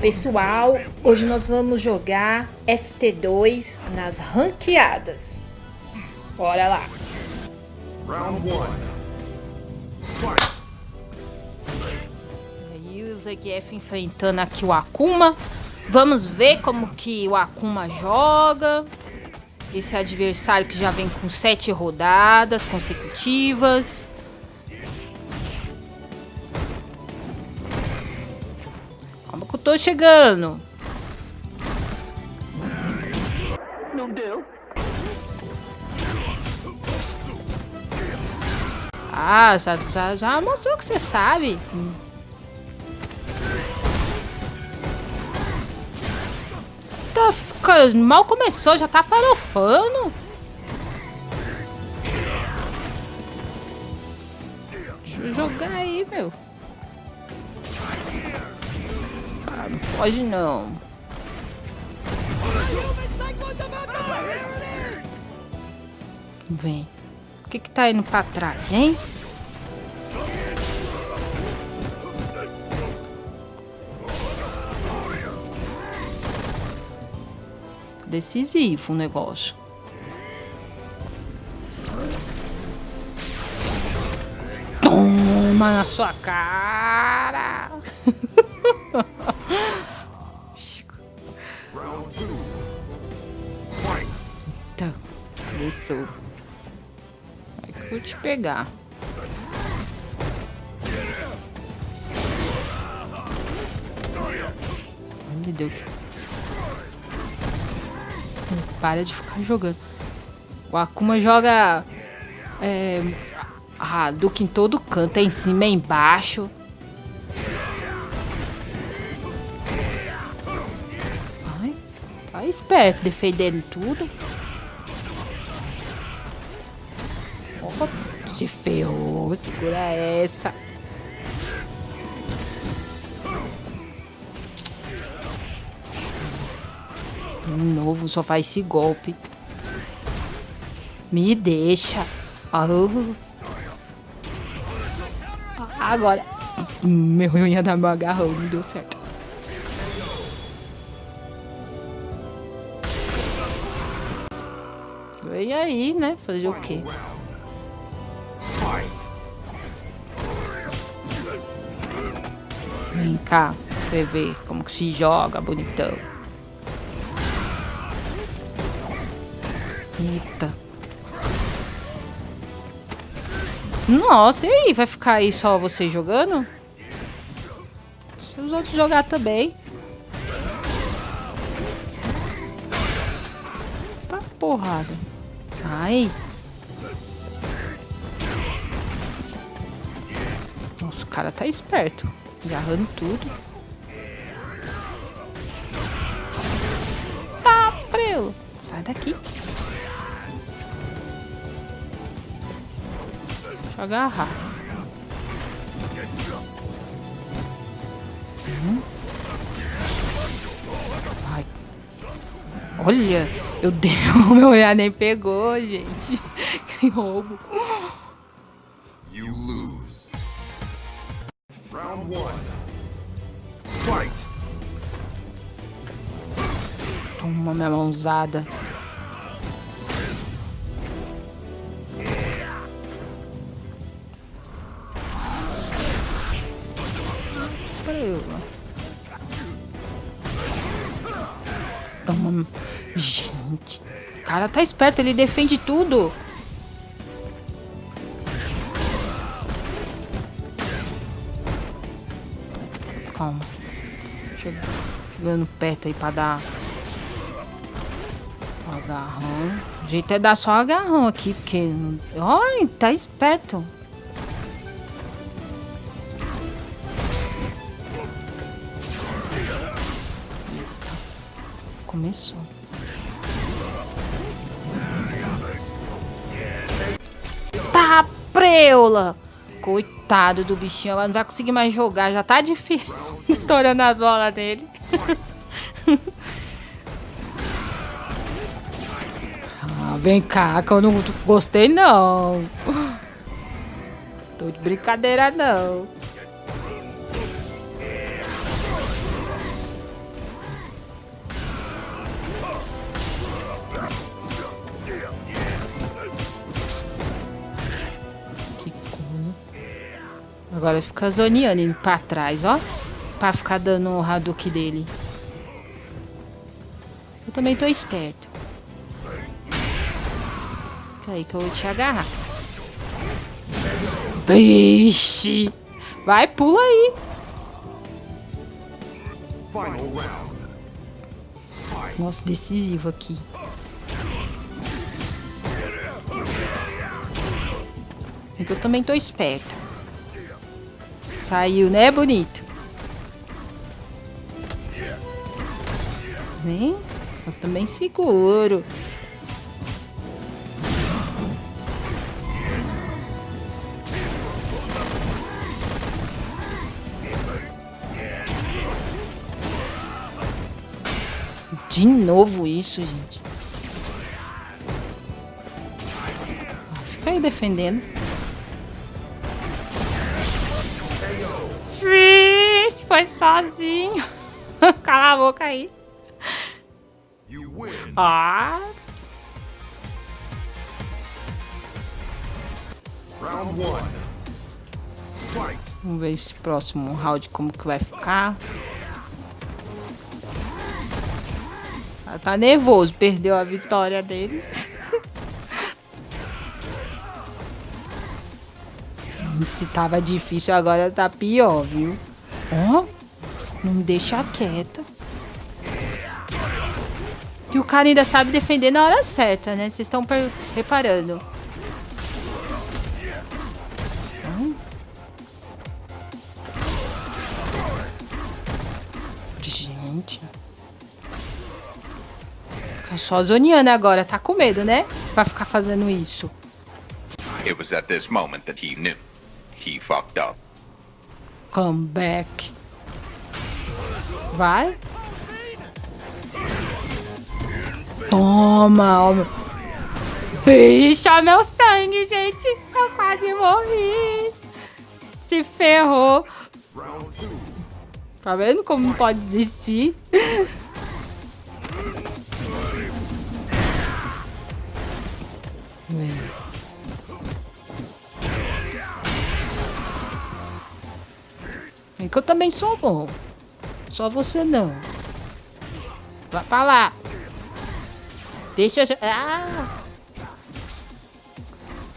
Pessoal, hoje nós vamos jogar FT2 nas ranqueadas. Bora lá. Round 1. Aí o Zegf enfrentando aqui o Akuma. Vamos ver como que o Akuma joga. Esse adversário que já vem com sete rodadas consecutivas. Tô chegando. Não deu. Ah, já, já, já mostrou que você sabe. Tá, mal começou, já tá farofando. Deixa eu jogar aí, meu. Não foge não. Vem. O que que tá indo pra trás, hein? Decisivo o negócio. Toma na sua cara! Começou vou te pegar. Meu Deus. Para de ficar jogando. O Akuma joga é, a Duke em todo canto, é em cima, é embaixo. Ai, tá esperto, defendendo tudo. Se ferrou, segura essa. De novo, só faz esse golpe. Me deixa. Oh. Agora. Meu unha da meu agarrão, não deu certo. Vem aí, né? Fazer o quê? Vem cá, você ver como que se joga, bonitão. Eita. Nossa, e aí? Vai ficar aí só você jogando? Se os outros jogar também. Tá porrada. Sai. Nossa, o cara tá esperto. Agarrando tudo. Tá, prelo. Sai daqui. Deixa eu agarrar. Hum. Ai. Olha, eu dei o meu olhar nem pegou, gente. Que roubo. One. Fight. Toma minha mãozada. Toma. Gente. O cara tá esperto, ele defende tudo. Calma. Chegando perto aí pra dar... Agarrão. O jeito é dar só agarrão aqui, porque... Olha, tá esperto. Começou. Tá, preula! Coitado do bichinho, agora não vai conseguir mais jogar. Já tá difícil. Estourando as bolas dele. ah, vem cá, que eu não gostei não. Tô de brincadeira não. Agora fica zoneando indo pra trás, ó. Pra ficar dando o Hadouken dele. Eu também tô esperto. Fica aí que eu vou te agarrar. Vixe! Vai, pula aí. Nossa, decisivo aqui. É que eu também tô esperto. Saiu, né, bonito? Vem. Eu também seguro. De novo isso, gente. Fica aí defendendo. Foi sozinho. Cala a boca aí. Ah. Vamos ver esse próximo round como que vai ficar. tá nervoso, perdeu a vitória dele. Se tava difícil, agora tá pior, viu? Ó, oh, não me deixa quieta. E o cara ainda sabe defender na hora certa, né? Vocês estão reparando. Gente. Fica só zoneando agora. Tá com medo, né? Vai ficar fazendo isso. It was at this moment that he knew. He fucked up. Come back. Vai. Toma. Bicha, meu sangue, gente. Eu quase morri. Se ferrou. Tá vendo como pode desistir? É que eu também sou bom. Só você não. Vai pra lá. Deixa eu... Ah!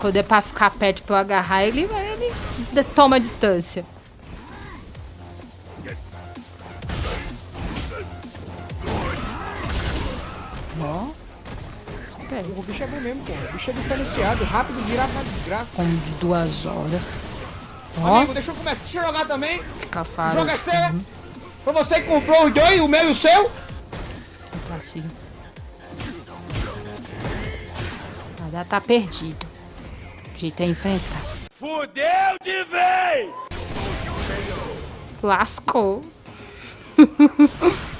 Quando é pra ficar perto pra eu agarrar, ele, ele toma a distância. Ó. O bicho é bom mesmo, pô. O bicho é diferenciado, rápido, virado na desgraça. Como de duas horas. Ó. Amigo, deixa eu começar. Deixa eu jogar também. O jogo é seu, uhum. Foi você que comprou os dois, o meu e o seu? Assim. Nada tá perdido. O jeito é enfrentar. Fudeu de vez! Lascou.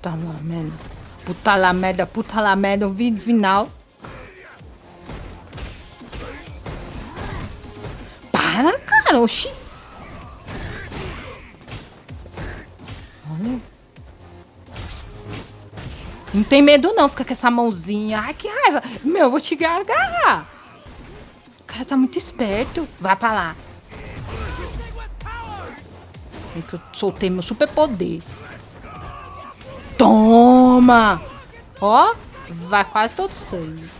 Puta lá merda. Puta lá merda, puta lá merda, o vídeo final. Cara, oxi. Não tem medo não, fica com essa mãozinha. Ai, que raiva. Meu, eu vou te agarrar. O cara tá muito esperto. Vai pra lá. É que eu soltei meu super poder. Toma! Ó, vai quase todo sangue.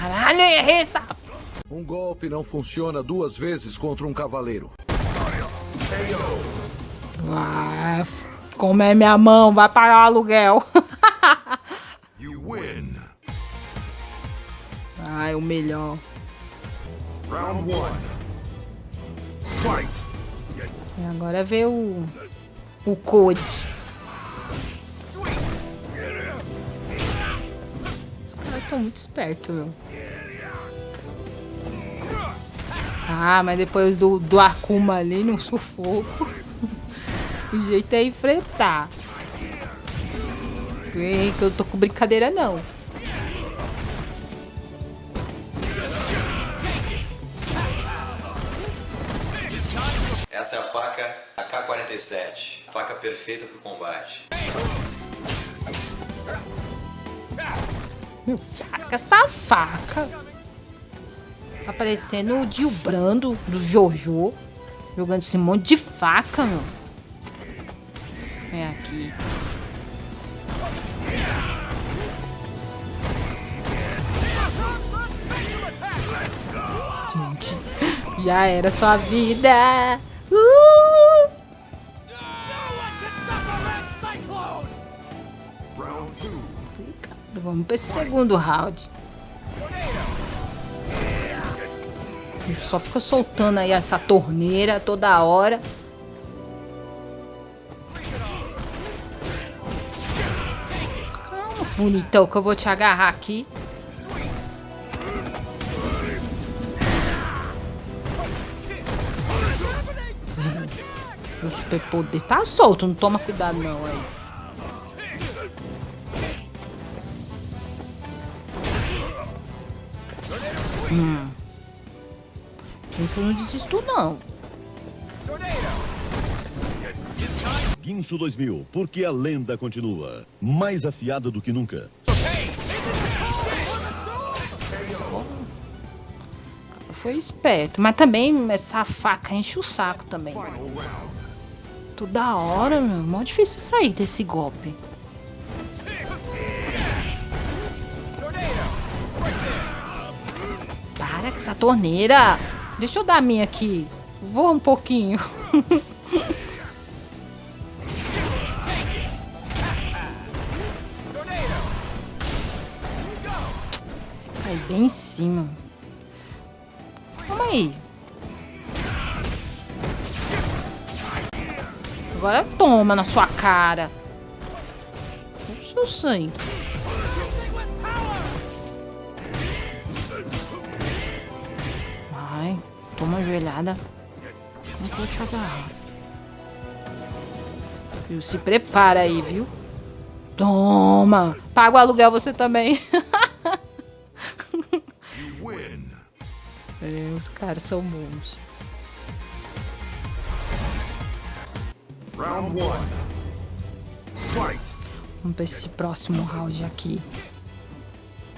Caralho, errei essa... Um golpe não funciona duas vezes contra um cavaleiro. Ah, como é minha mão, vai pagar o aluguel. Ai, o melhor. Round one. Fight. E agora vê o o code. Os caras estão muito espertos, meu. Ah, mas depois do, do Akuma ali no sufoco. o jeito é enfrentar. que eu tô com brincadeira não. Essa é a faca AK-47, faca perfeita para o combate. Taca essa faca. Tá parecendo o Dio Brando do Jojo. Jogando esse monte de faca, meu. Vem aqui. Gente, já era sua vida. Uh! Vamos para esse segundo round. Só fica soltando aí essa torneira toda hora. Calma, bonitão, que eu vou te agarrar aqui. O super poder tá solto, não toma cuidado não aí. Hum. Eu não desisto, não. Guinso 2000, porque a lenda continua. Mais afiada do que nunca. Foi esperto, mas também essa faca enche o saco também. Toda hora, meu. Mó difícil sair desse golpe. Para com essa torneira. Deixa eu dar a minha aqui. Voa um pouquinho. Aí, bem em cima. Calma aí. Agora toma na sua cara. O seu sangue. Toma uma joelhada. Não vou te agarrar. Viu? Se prepara aí, viu? Toma! Paga o aluguel você também. é, os caras são bons. Round one. Fight. Vamos pra esse próximo round aqui.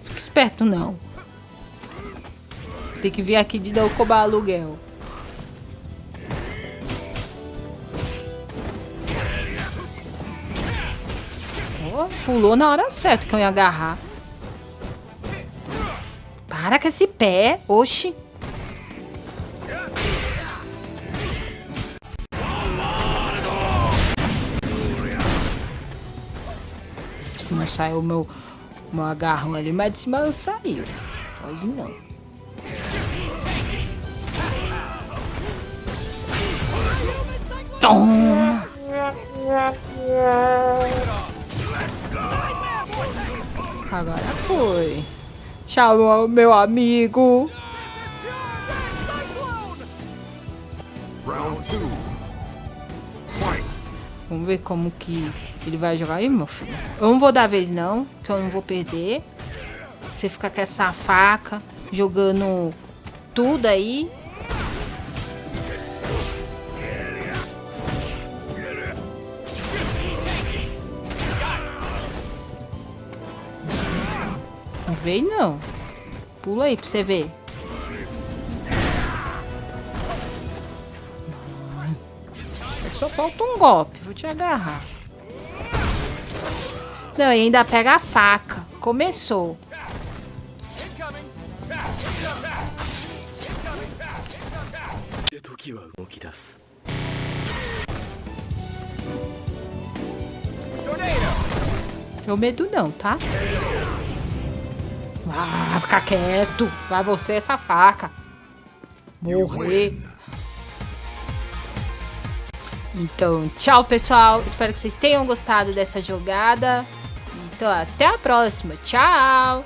Fica esperto não. Tem que vir aqui de novo cobrar aluguel. Oh, pulou na hora certa que eu ia agarrar. Para com esse pé. Oxi. Não saiu o meu, meu agarrão ali, mas de cima saiu. Pode não. Toma! Agora foi. Tchau, meu amigo. Vamos ver como que ele vai jogar aí, meu filho. Eu não vou dar vez não, que eu não vou perder. Você fica com essa faca, jogando tudo aí. Vem não. Pula aí pra você ver. Só falta um golpe. Vou te agarrar. Não, e ainda pega a faca. Começou. Tenho medo não, tá? Ah, fica quieto. Vai você essa faca. Morrer. Então, tchau, pessoal. Espero que vocês tenham gostado dessa jogada. Então, até a próxima. Tchau.